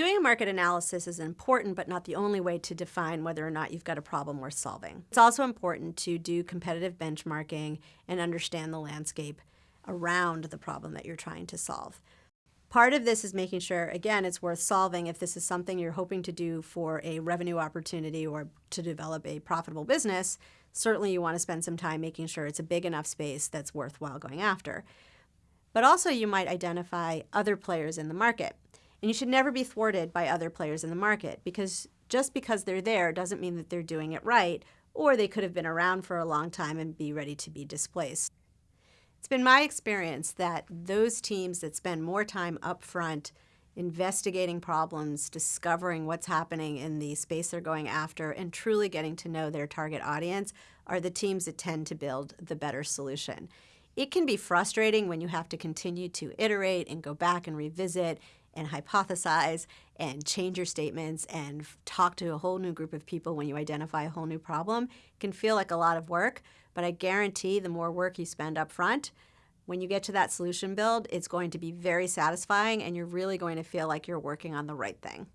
Doing a market analysis is important, but not the only way to define whether or not you've got a problem worth solving. It's also important to do competitive benchmarking and understand the landscape around the problem that you're trying to solve. Part of this is making sure, again, it's worth solving if this is something you're hoping to do for a revenue opportunity or to develop a profitable business. Certainly, you want to spend some time making sure it's a big enough space that's worthwhile going after. But also, you might identify other players in the market. And you should never be thwarted by other players in the market because just because they're there doesn't mean that they're doing it right, or they could have been around for a long time and be ready to be displaced. It's been my experience that those teams that spend more time up front investigating problems, discovering what's happening in the space they're going after, and truly getting to know their target audience are the teams that tend to build the better solution. It can be frustrating when you have to continue to iterate and go back and revisit and hypothesize and change your statements and talk to a whole new group of people when you identify a whole new problem. It can feel like a lot of work, but I guarantee the more work you spend up front, when you get to that solution build, it's going to be very satisfying and you're really going to feel like you're working on the right thing.